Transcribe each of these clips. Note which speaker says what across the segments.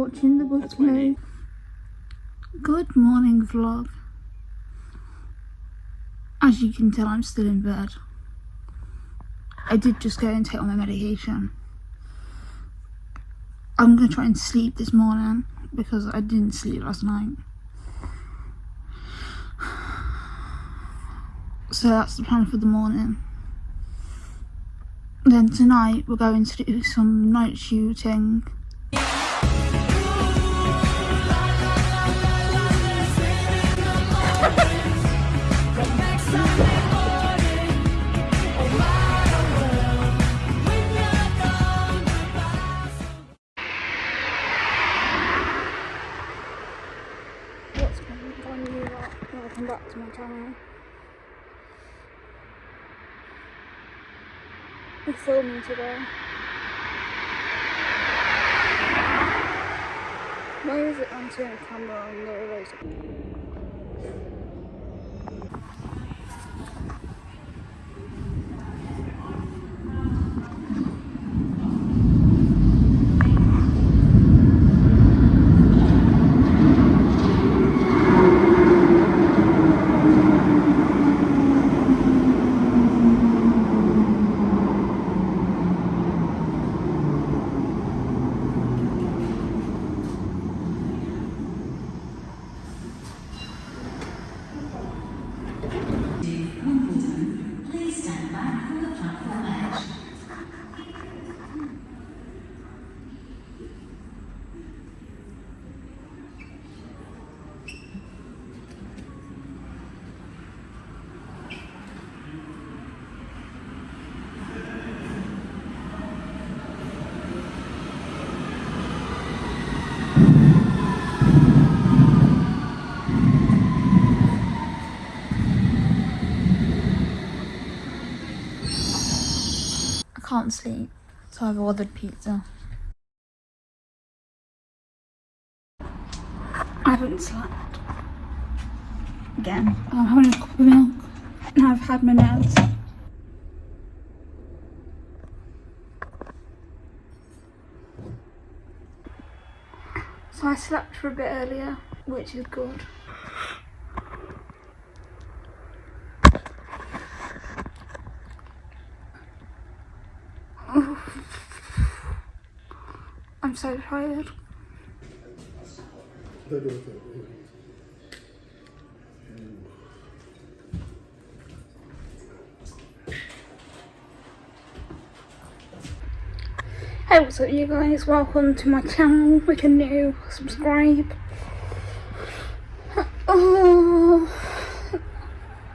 Speaker 1: watching the Butterfly. Good morning vlog. As you can tell I'm still in bed. I did just go and take all my medication. I'm gonna try and sleep this morning because I didn't sleep last night. So that's the plan for the morning. Then tonight we're going to do some night shooting. Welcome back to my channel. I'm filming today. Why is it on turn camera on the razor?
Speaker 2: phát, phương thức sản
Speaker 1: xuất can't sleep, so I've ordered pizza. I haven't slept. Again. I'm having a cup of milk and I've had my meds. So I slept for a bit earlier, which is good. I'm so tired. Hey, what's up you guys? Welcome to my channel. If you're new, subscribe. Oh,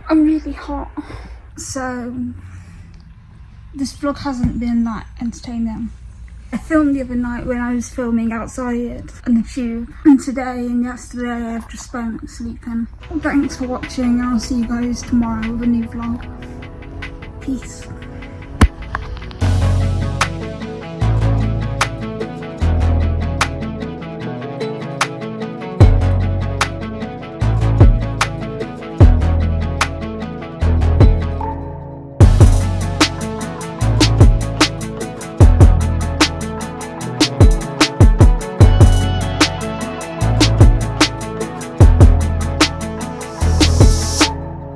Speaker 1: I'm really hot. So, this vlog hasn't been that entertaining. I filmed the other night when I was filming outside on the tube and today and yesterday I've just spent sleeping. Thanks for watching I'll see you guys tomorrow with a new vlog. Peace.